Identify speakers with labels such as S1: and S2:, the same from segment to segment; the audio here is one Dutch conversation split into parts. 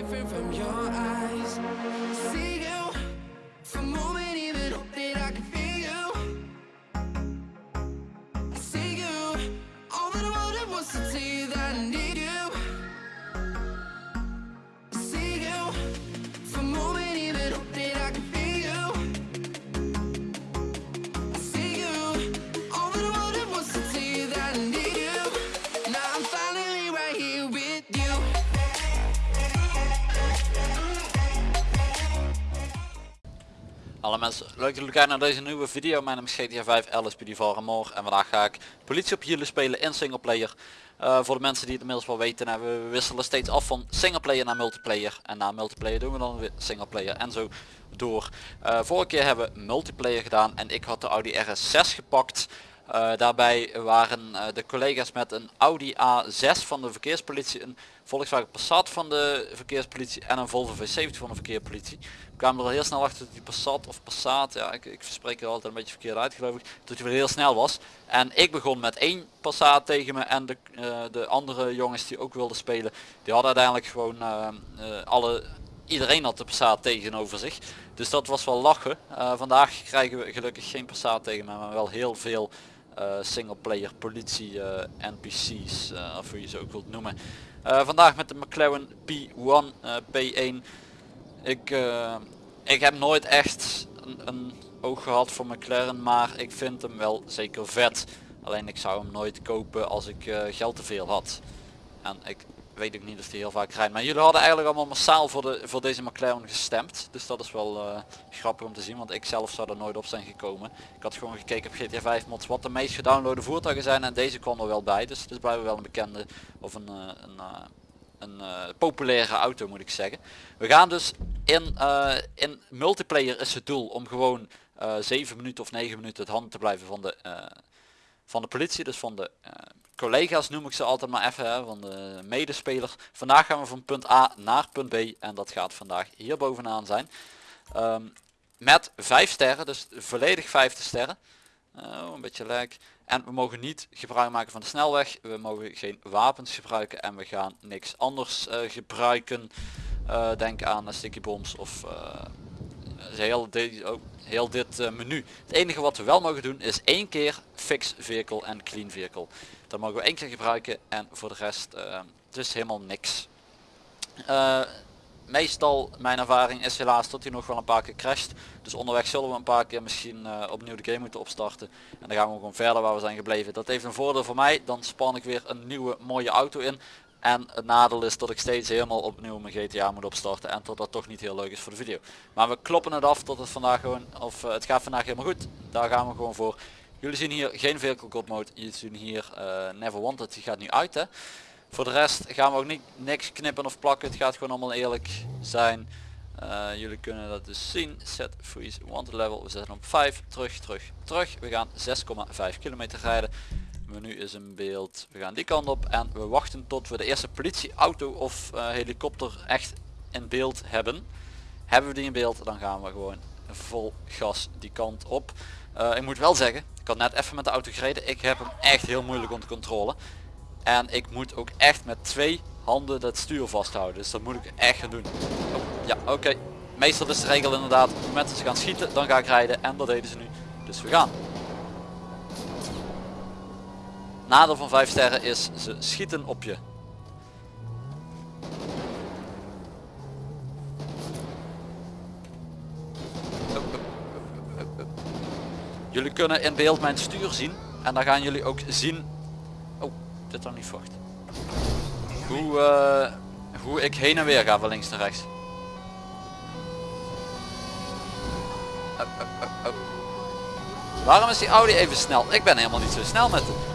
S1: different from your eyes. See you for a
S2: mensen, leuk dat jullie kijken naar deze nieuwe video. Mijn naam is GTA 5 LSPD van Ramor en vandaag ga ik politie op hielen spelen in singleplayer. Eh voor de mensen die het inmiddels wel weten, nou, we wisselen steeds af van singleplayer naar multiplayer. En na multiplayer doen we dan weer singleplayer en zo door. Eh, vorige keer hebben we multiplayer gedaan en ik had de Audi RS6 gepakt. Eh, daarbij waren eh, de collega's met een Audi A6 van de verkeerspolitie, een Volkswagen Passat van de verkeerspolitie en een Volvo V70 van de verkeerspolitie. We kwamen er heel snel achter dat die Passat of Passat, ja ik, ik verspreek er altijd een beetje verkeerd uit geloof ik, dat hij weer heel snel was. En ik begon met één Passat tegen me en de, eh, de andere jongens die ook wilden spelen, die hadden uiteindelijk gewoon alle iedereen had de Passat tegenover zich. Dus dat was wel lachen. Vandaag krijgen we gelukkig geen Passat tegen me, maar wel heel veel eh singleplayer politie eh, NPC's, eh, of hoe je ze ook wilt noemen. Vandaag met de McLaren P1 eh, P1. Ik, ik heb nooit echt een, oog gehad voor McLaren, maar ik vind hem wel zeker vet. Alleen ik zou hem nooit kopen als ik geld te veel had. En ik weet ook niet of die heel vaak rijdt. Maar jullie hadden eigenlijk allemaal massaal voor, de, voor deze McLaren gestemd. Dus dat is wel eh, grappig om te zien. Want ik zelf zou er nooit op zijn gekomen. Ik had gewoon gekeken op GTA 5 mods wat de meest gedownloade voertuigen zijn. En deze kwam er wel bij. Dus het is wel een bekende of een, eh, een, eh, populaire auto moet ik zeggen. We gaan dus in, in multiplayer is het doel om gewoon eh 7 minuten of 9 minuten het handen te blijven van de, van de politie. Dus van de eh, collega's noem ik ze altijd maar even, hè, van de medespeler. Vandaag gaan we van punt A naar punt B en dat gaat vandaag hier bovenaan zijn. Ehm, met 5 sterren, dus volledig 5 sterren. Oh, een beetje lijk. En we mogen niet gebruik maken van de snelweg. We mogen geen wapens gebruiken en we gaan niks anders eh, gebruiken. Eh, denk aan sticky bombs of heel, dit, ook heel dit eh, menu. Het enige wat we wel mogen doen is één keer fix vehicle en clean vehicle. Dat mogen we één keer gebruiken en voor de rest het is helemaal niks. Eh, meestal mijn ervaring is helaas dat hij nog wel een paar keer crasht. Dus onderweg zullen we een paar keer misschien eh, opnieuw de game moeten opstarten. En dan gaan we gewoon verder waar we zijn gebleven. Dat heeft een voordeel voor mij. Dan span ik weer een nieuwe mooie auto in. En het nadeel is dat ik steeds helemaal opnieuw mijn GTA moet opstarten. En dat dat toch niet heel leuk is voor de video. Maar we kloppen het af tot het vandaag gewoon, of eh, het gaat vandaag helemaal goed. Daar gaan we gewoon voor. Jullie zien hier geen vehicle god mode. Jullie zien hier eh, never wanted. Die gaat nu uit hè. Voor de rest gaan we ook niet niks knippen of plakken. Het gaat gewoon allemaal eerlijk zijn. Eh, jullie kunnen dat dus zien. Set freeze wanted level. We zetten op 5. Terug, terug, terug. We gaan 6,5 kilometer rijden. Menu is in beeld. We gaan die kant op en we wachten tot we de eerste politieauto of eh, helikopter echt in beeld hebben. Hebben we die in beeld, dan gaan we gewoon vol gas die kant op. Eh, ik moet wel zeggen, ik had net even met de auto gereden. Ik heb hem echt heel moeilijk onder controle. En ik moet ook echt met twee handen het stuur vasthouden. Dus dat moet ik echt gaan doen. Oh, ja, oké. Meestal is de regel inderdaad, op het moment dat ze gaan schieten, dan ga ik rijden. En dat deden ze nu. Dus we gaan. Nadeel van 5 sterren is, ze schieten op je. Jullie kunnen in beeld mijn stuur zien. En dan gaan jullie ook zien... Oh, dit dan niet vocht. Hoe, eh, hoe ik heen en weer ga van links naar rechts. Waarom is die Audi even snel? Ik ben helemaal niet zo snel met hem.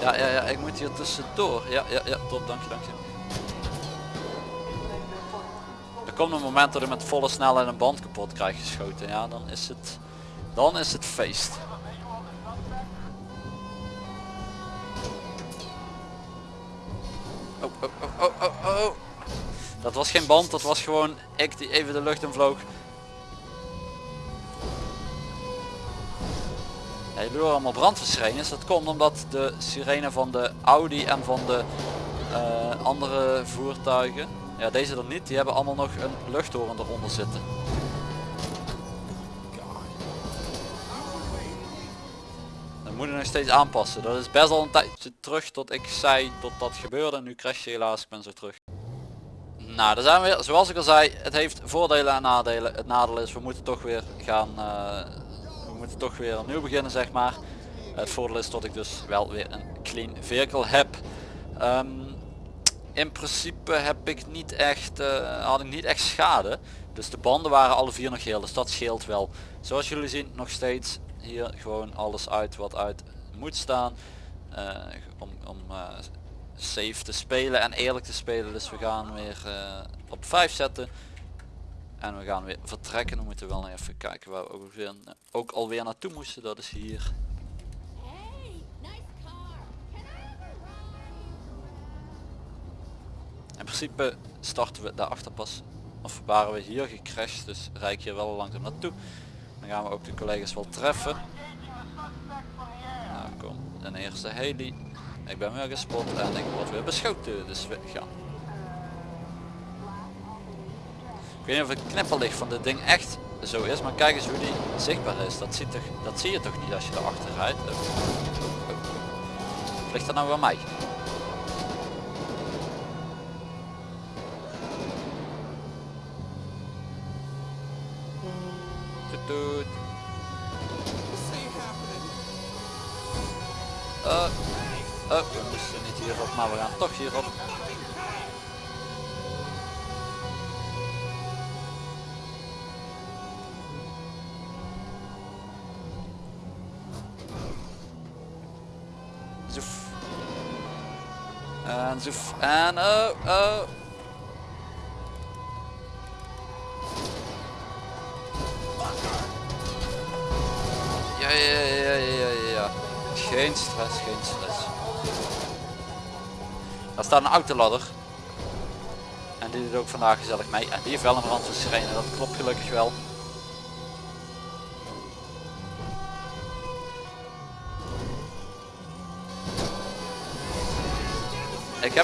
S2: Ja, ja, ja, ik moet hier tussendoor. Ja, ja, ja, top, dank je, dank je. Er komt een moment dat ik met volle snelheid een band kapot krijg geschoten. Ja, dan is het, dan is het feest. Oh, oh, oh, oh, oh, oh. Dat was geen band, dat was gewoon ik die even de lucht in vloog. Horen allemaal brandweersirenes. Dat komt omdat de sirene van de Audi en van de eh, andere voertuigen, ja deze er niet, die hebben allemaal nog een luchthoren eronder zitten. Dat moet je nog steeds aanpassen. Dat is best al een tijdje terug tot ik zei dat dat gebeurde. En nu crash je helaas, ik ben zo terug. Nou, daar zijn we weer. Zoals ik al zei, het heeft voordelen en nadelen. Het nadeel is, we moeten toch weer gaan, eh, we toch weer opnieuw beginnen zeg maar. Het voordeel is dat ik dus wel weer een clean vehicle heb. Ehm, in principe heb ik niet echt, eh, had ik niet echt schade. Dus de banden waren alle vier nog heel, dus dat scheelt wel. Zoals jullie zien nog steeds hier gewoon alles uit wat uit moet staan. eh, om om eh, safe te spelen en eerlijk te spelen. Dus we gaan weer op 5 zetten. En we gaan weer vertrekken. We moeten wel even kijken waar we ook, weer, ook alweer naartoe moesten. Dat is hier.
S3: Hey, nice?
S2: In principe starten we daarachter pas. Of waren we hier gecrashed. Dus rijd ik hier wel langzaam naartoe. Dan gaan we ook de collega's wel treffen. Nou kom, een eerste heli. Ik ben weer gespot en ik word weer beschoten. Dus we gaan. Ik weet niet of het knipperlicht van dit ding echt zo is. Maar kijk eens hoe die zichtbaar is. Dat, ziet toch, dat zie je toch niet als je erachter rijdt. Oh. Oh. Ligt dat nou aan mij? Toet. Uh, oh, we moesten niet hierop, maar we gaan toch hierop. En zoef. En oh, oh. Ja, ja, ja, ja, ja. Geen stress, geen stress. Daar staat een autoladder. En die doet ook vandaag gezellig mee. En die heeft wel een brandweersirene, dat klopt gelukkig wel.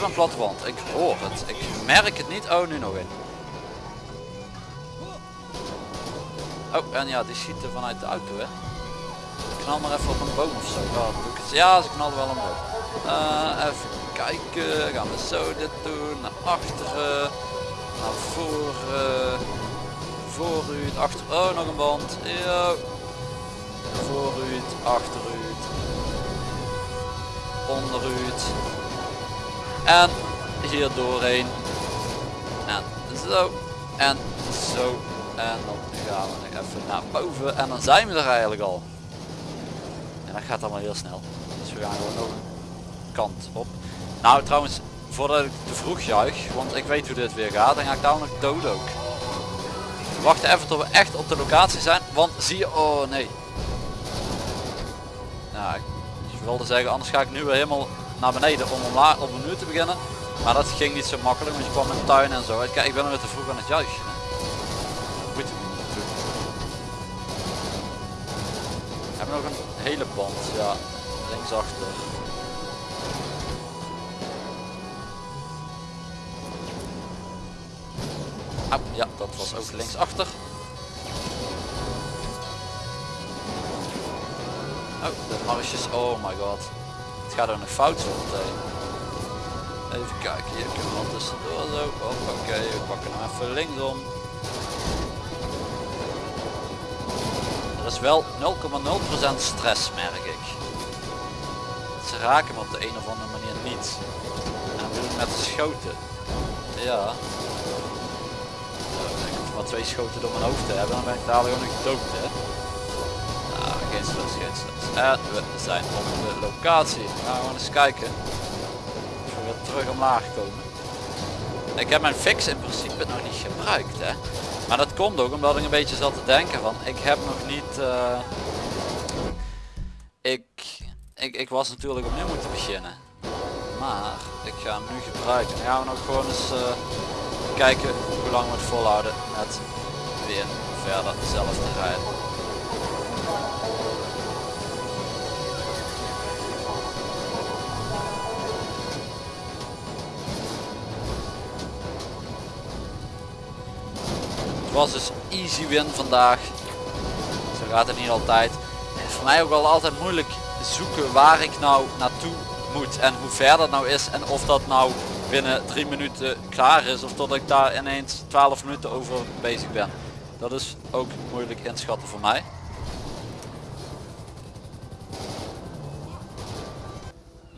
S2: Heb een wand, ik hoor het. Ik merk het niet. Oh, nu nog een. Oh, en ja, die schieten vanuit de auto, hè. Knal maar even op een boom of zo. Ja, ik ze knallen wel een boom. Eh, even kijken. Gaan we zo dit doen. Naar achteren. Naar voren. Vooruit. Achter. Oh, nog een band. Ja. Vooruit. Achteruit. Onderuit. En hier doorheen. En zo. En zo. En dan gaan we nog even naar boven. En dan zijn we er eigenlijk al. En dat gaat allemaal heel snel. Dus we gaan gewoon nog een kant op. Nou trouwens, voordat ik te vroeg juich, want ik weet hoe dit weer gaat, dan ga ik daar nog dood ook. We wachten even tot we echt op de locatie zijn, want zie je, oh nee. Nou, ik wilde zeggen, anders ga ik nu weer helemaal naar beneden om omlaag op een uur te beginnen. Maar dat ging niet zo makkelijk, want je kwam in de tuin en zo. Kijk, ik ben er te vroeg aan het juichen. We hebben nog een hele band, ja, linksachter. Ah, ja, dat was ook linksachter. Oh, de marsjes, oh my god. Gaat er nog fout zo meteen. Even kijken, hier kunnen we wat tussendoor zo. Oké, we pakken hem even linksom. Er is wel 0,0% stress merk ik. Ze raken me op de een of andere manier niet. En dan ik met de schoten. Ja. Ik hoef maar twee schoten door mijn hoofd te hebben, dan ben ik dadelijk gewoon nog dood hè. Nou. En we zijn op de locatie. We gaan eens kijken. Of we weer terug omlaag komen. Ik heb mijn fix in principe nog niet gebruikt hè. Maar dat komt ook omdat ik een beetje zat te denken van ik heb nog niet eh, ik, ik ik was natuurlijk opnieuw moeten beginnen maar ik ga hem nu gebruiken dan gaan we nog gewoon eens eh, kijken hoe lang we het volhouden met weer verder zelf te rijden. Het was dus easy win vandaag. Zo gaat het niet altijd. Voor mij ook wel altijd moeilijk zoeken waar ik nou naartoe moet en hoe ver dat nou is en of dat nou binnen drie minuten klaar is of dat ik daar ineens 12 minuten over bezig ben. Dat is ook moeilijk inschatten voor mij.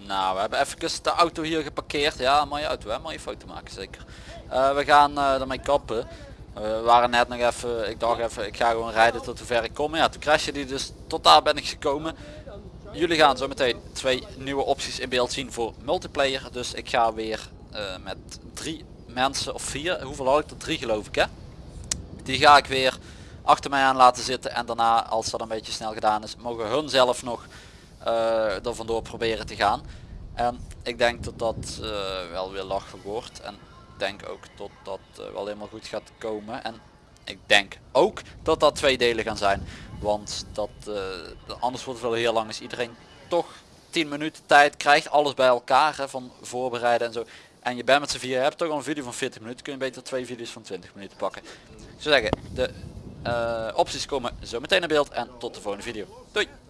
S2: Nou, we hebben even de auto hier geparkeerd. Ja, mooie auto hè, mooie foto maken zeker. Eh, we gaan uh, ermee kappen. Eh, we waren net nog even, ik dacht even, ik ga gewoon rijden tot ver ik kom. Ja, toen crashte die dus, tot daar ben ik gekomen. Jullie gaan zo meteen twee nieuwe opties in beeld zien voor multiplayer. Dus ik ga weer met drie mensen of vier, hoeveel had ik er? Drie geloof ik hè. Die ga ik weer achter mij aan laten zitten en daarna als dat een beetje snel gedaan is mogen hun zelf nog uh, er vandoor proberen te gaan. En ik denk dat dat uh, wel weer lachen wordt en denk ook dat dat uh, wel helemaal goed gaat komen. En ik denk ook dat dat twee delen gaan zijn. Want dat anders wordt het wel heel lang als iedereen toch 10 minuten tijd krijgt. Alles bij elkaar van voorbereiden en zo. En je bent met z'n vier, hebt toch al een video van 40 minuten. Kun je beter twee video's van 20 minuten pakken. Ik zou zeggen, de opties komen zo meteen in beeld en tot de volgende video. Doei!